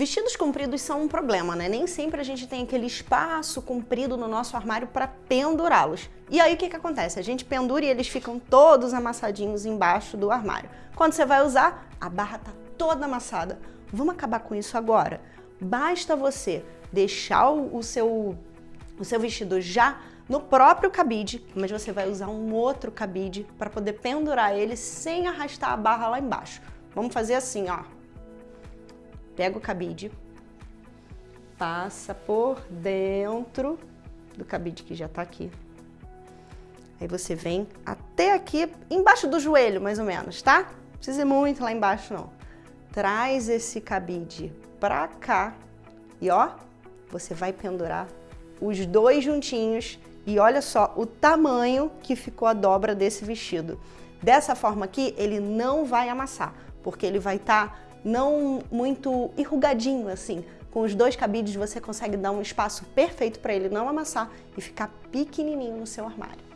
Vestidos compridos são um problema, né? Nem sempre a gente tem aquele espaço comprido no nosso armário para pendurá-los. E aí o que, que acontece? A gente pendura e eles ficam todos amassadinhos embaixo do armário. Quando você vai usar, a barra tá toda amassada. Vamos acabar com isso agora. Basta você deixar o seu, o seu vestido já no próprio cabide, mas você vai usar um outro cabide para poder pendurar ele sem arrastar a barra lá embaixo. Vamos fazer assim, ó pega o cabide, passa por dentro do cabide que já tá aqui. Aí você vem até aqui, embaixo do joelho, mais ou menos, tá? Não precisa ir muito lá embaixo, não. Traz esse cabide pra cá e ó, você vai pendurar os dois juntinhos e olha só o tamanho que ficou a dobra desse vestido. Dessa forma aqui, ele não vai amassar, porque ele vai estar tá não muito enrugadinho assim. Com os dois cabides você consegue dar um espaço perfeito para ele não amassar e ficar pequenininho no seu armário.